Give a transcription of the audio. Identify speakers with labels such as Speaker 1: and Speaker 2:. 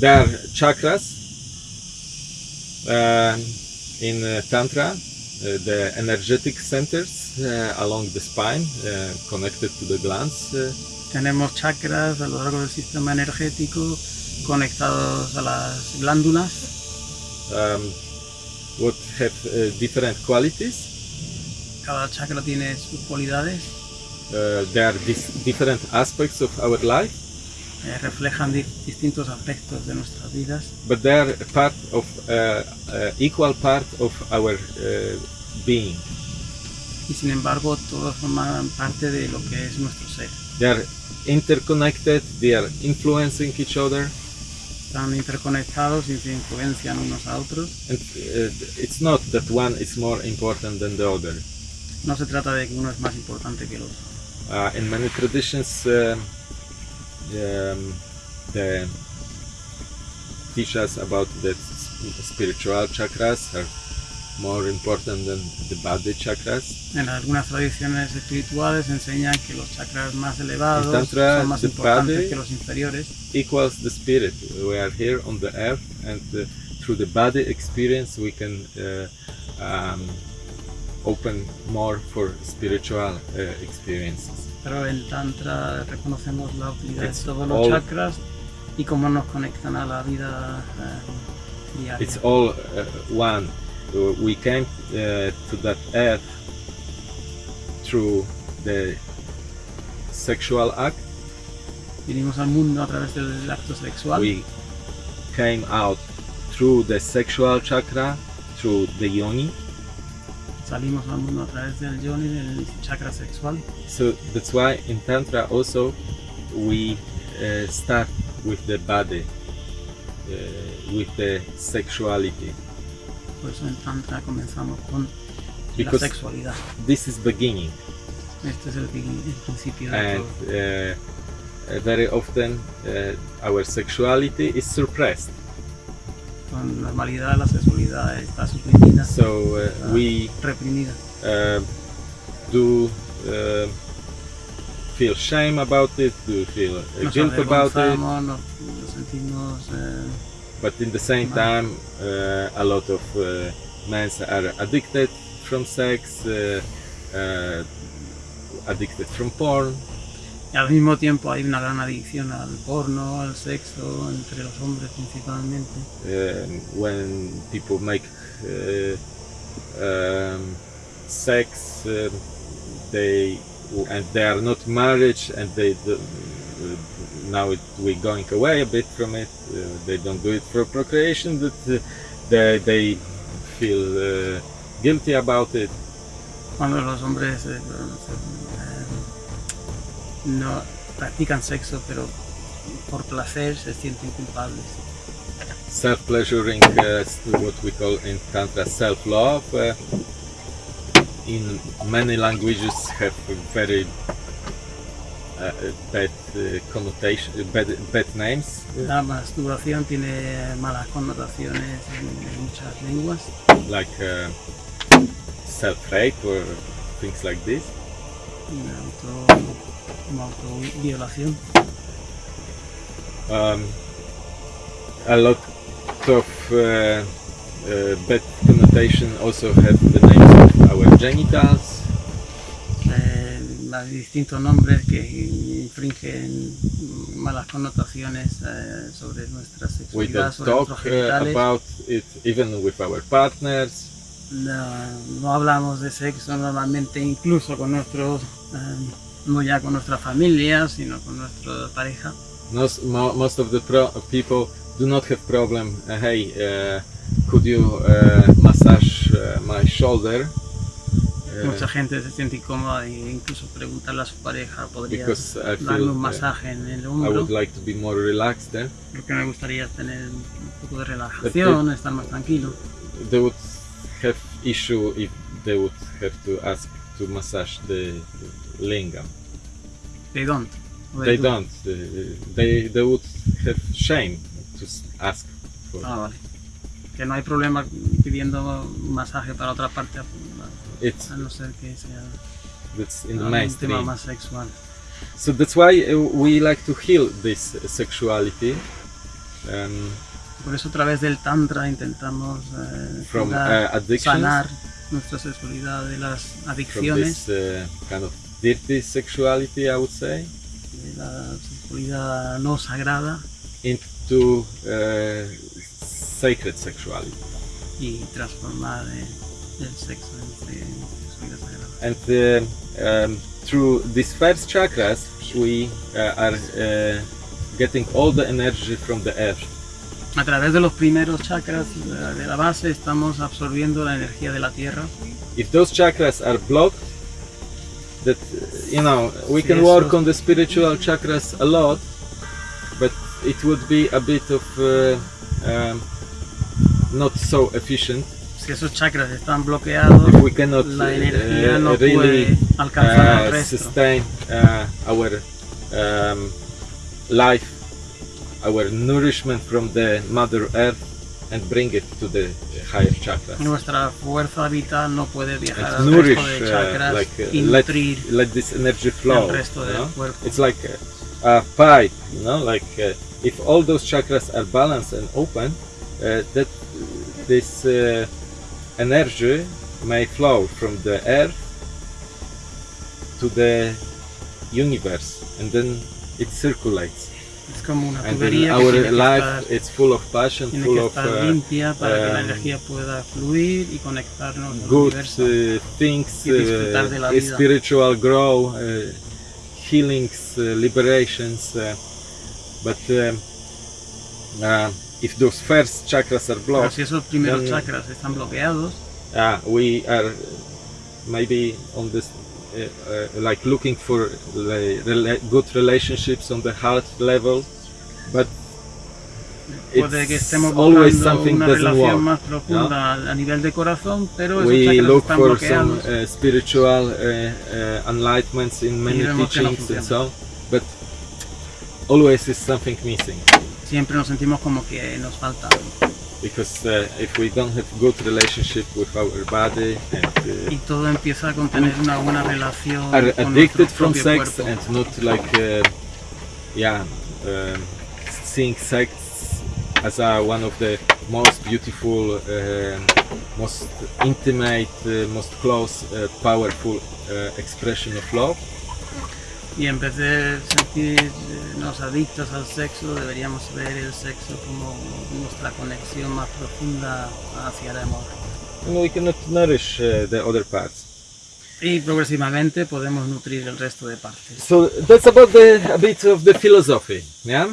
Speaker 1: There are chakras um, in uh, Tantra, uh, the energetic centers uh, along the spine connected to the glands.
Speaker 2: Tenemos chakras a lo largo del sistema energético conectados a las glándulas
Speaker 1: um, what have uh, different qualities.
Speaker 2: Cada chakra tiene sus cualidades,
Speaker 1: Uh, there are different aspects of our life,
Speaker 2: eh, reflejan di- distintos aspectos de nuestras vidas,
Speaker 1: but they are part of uh, uh, equal part of our uh, being.
Speaker 2: y sin embargo todos forman parte de lo que es nuestro ser.
Speaker 1: They are interconnected. They are influencing each other,
Speaker 2: Están interconectados y se influencian unos a otros.
Speaker 1: and uh, it's not that one is more important than the other.
Speaker 2: No se trata de que uno es más importante que el otro.
Speaker 1: Uh, in many traditions, um, um, they teach us about that spiritual chakras are more important than the body chakras.
Speaker 2: En algunas tradiciones espirituales enseñan que los chakras más elevados
Speaker 1: Tantra,
Speaker 2: son más
Speaker 1: the
Speaker 2: importantes que los inferiores.
Speaker 1: Equals the spirit. We are here on the earth, and uh, through the body experience, we can uh, um, open more for spiritual uh, experiences.
Speaker 2: Pero en Tantra reconocemos la utilidad
Speaker 1: It's
Speaker 2: de todos los
Speaker 1: all-
Speaker 2: chakras y cómo nos conectan a la vida eh, diaria.
Speaker 1: It's all uh, one. We came uh, to that earth through the sexual act.
Speaker 2: Vinimos al mundo a través del acto sexual.
Speaker 1: We came out through the sexual chakra, through the yoni.
Speaker 2: Salimos al mundo a través del yoni, del chakra sexual.
Speaker 1: So that's why in Tantra also we uh, start with the body, uh, with the sexuality.
Speaker 2: Por eso en Tantra comenzamos con
Speaker 1: Because-
Speaker 2: la sexualidad.
Speaker 1: This is beginning.
Speaker 2: Este es el, el principio de
Speaker 1: and
Speaker 2: todo.
Speaker 1: uh, very often our sexuality is suppressed.
Speaker 2: Con normalidad la sexualidad está suprimida,
Speaker 1: So uh, we
Speaker 2: reprimida.
Speaker 1: uh, do uh, feel shame about it, do feel uh, guilt about it,
Speaker 2: nos, nos sentimos eh,
Speaker 1: but in the same time, uh, a lot of uh, men are addicted from sex, addicted from porn.
Speaker 2: Y al mismo tiempo hay una gran adicción al porno, al sexo, entre los hombres principalmente.
Speaker 1: um, when people make uh, um, sex, um, they and they are not married, and they do, uh, now it, we're going away a bit from it. Uh, they don't do it for procreation, but uh, they they feel uh, guilty about it.
Speaker 2: Cuando los hombres eh, eh, no practican sexo, pero por placer se sienten culpables.
Speaker 1: Self-pleasuring, uh, is what we call in tantra self-love. Uh, in many languages have very uh, bad uh, connotation, bad, bad names,
Speaker 2: La masturbación tiene malas connotaciones en, en muchas lenguas,
Speaker 1: like uh, self-rape or things like this.
Speaker 2: Auto, como autoviolación.
Speaker 1: Um, a lot of uh, uh, bad connotation also have the names of our genitals.
Speaker 2: Eh, hay distintos nombres que infringen malas connotaciones eh, sobre nuestra
Speaker 1: We
Speaker 2: sexualidad,
Speaker 1: don't
Speaker 2: sobre
Speaker 1: talk uh, about it even with our partners.
Speaker 2: No, no hablamos de sexo normalmente, incluso con nuestros, eh, no ya con nuestra familia, sino con nuestra pareja.
Speaker 1: Most, mo- most of the pro- people do not have problem. Uh, hey, uh, could you uh, massage uh, my shoulder? Uh,
Speaker 2: Mucha gente se siente incómoda e incluso preguntarle a su pareja, ¿podría
Speaker 1: I
Speaker 2: darme
Speaker 1: feel,
Speaker 2: un
Speaker 1: uh,
Speaker 2: masaje en el
Speaker 1: I
Speaker 2: hombro?
Speaker 1: would like to be more relaxed then.
Speaker 2: Porque me gustaría tener un poco de relajación, estar más tranquilo.
Speaker 1: They would have issue if they would have to ask to massage the lingam.
Speaker 2: They don't. O
Speaker 1: They
Speaker 2: do.
Speaker 1: don't. Uh, they they would have shame to ask for.
Speaker 2: Ah, vale. Que no hay problema pidiendo masaje para otra parte,
Speaker 1: It's
Speaker 2: a no ser que sea
Speaker 1: that's in the mainstream.
Speaker 2: tema más sexual.
Speaker 1: So that's why uh, we like to heal this sexuality um,
Speaker 2: Por eso a través del Tantra intentamos eh,
Speaker 1: from
Speaker 2: curar,
Speaker 1: uh,
Speaker 2: sanar nuestra sexualidad de las
Speaker 1: from
Speaker 2: adicciones,
Speaker 1: this uh, kind of dirty sexuality, I would say,
Speaker 2: de la sexualidad no sagrada
Speaker 1: into uh, sacred sexuality.
Speaker 2: y transformar eh, el sexo en se- sexualidad sagrada.
Speaker 1: And uh, um, through these first chakras, we uh, are uh, getting all the energy from the earth.
Speaker 2: A través de los primeros chakras de la base estamos absorbiendo la energía de la tierra.
Speaker 1: If those chakras are blocked, that uh, you know we can
Speaker 2: Yes,
Speaker 1: work on the spiritual chakras a lot, but it would be a bit of uh, um, not so efficient
Speaker 2: Si esos chakras están bloqueados,
Speaker 1: if we cannot
Speaker 2: la energía
Speaker 1: uh,
Speaker 2: no
Speaker 1: really
Speaker 2: puede alcanzar el
Speaker 1: uh,
Speaker 2: resto.
Speaker 1: sustain uh, our um, life, our nourishment from the Mother Earth, and bring it to the higher chakras.
Speaker 2: Nuestra fuerza vital no puede viajar
Speaker 1: And
Speaker 2: al
Speaker 1: nourish,
Speaker 2: resto de
Speaker 1: uh, like uh,
Speaker 2: y
Speaker 1: let, let this energy flow.
Speaker 2: el resto
Speaker 1: you
Speaker 2: del
Speaker 1: know?
Speaker 2: cuerpo.
Speaker 1: It's like a, a pipe, you know, like uh, if all those chakras are balanced and open, uh, that this uh, energy may flow from the earth to the universe and then it circulates.
Speaker 2: Es como una tubería que
Speaker 1: our
Speaker 2: que
Speaker 1: life
Speaker 2: estar,
Speaker 1: it's full of passion,
Speaker 2: tiene
Speaker 1: full
Speaker 2: que
Speaker 1: of
Speaker 2: estar
Speaker 1: uh,
Speaker 2: limpia para que la
Speaker 1: um,
Speaker 2: energía pueda fluir y conectarnos al
Speaker 1: good
Speaker 2: universo.
Speaker 1: uh, things,
Speaker 2: Y disfrutar de la
Speaker 1: uh,
Speaker 2: vida.
Speaker 1: spiritual grow, uh, healings, uh, liberations. Uh, but um, uh, if those first chakras are
Speaker 2: Pero
Speaker 1: blocked,
Speaker 2: si esos primeros
Speaker 1: then-
Speaker 2: chakras están bloqueados,
Speaker 1: uh, we are maybe on this. Uh, uh, like looking for good relationships on the heart level, but
Speaker 2: puede que
Speaker 1: it's
Speaker 2: estemos
Speaker 1: always
Speaker 2: buscando
Speaker 1: something
Speaker 2: una
Speaker 1: doesn't
Speaker 2: relación más profunda a nivel de corazón, pero esos
Speaker 1: we
Speaker 2: chakras
Speaker 1: look
Speaker 2: están
Speaker 1: for some uh, spiritual uh, uh, enlightenments in many
Speaker 2: no
Speaker 1: teachings and so on, but always is something missing.
Speaker 2: Siempre nos sentimos como que nos falta algo.
Speaker 1: Because uh, if we don't have good relationship with our body and
Speaker 2: Y todo empieza con tener una buena relación
Speaker 1: uh, are
Speaker 2: con
Speaker 1: addicted from sex
Speaker 2: cuerpo.
Speaker 1: and not like uh, yeah um, seeing sex as a, one of the most beautiful um most intimate uh, most close uh, powerful uh, expression of love
Speaker 2: Y vez de sentirnos adictos al sexo, deberíamos ver el sexo como nuestra conexión más profunda hacia el amor.
Speaker 1: and we cannot nourish the other parts.
Speaker 2: Y progresivamente podemos nutrir el resto de partes.
Speaker 1: So that's about the a bit of the philosophy, yeah.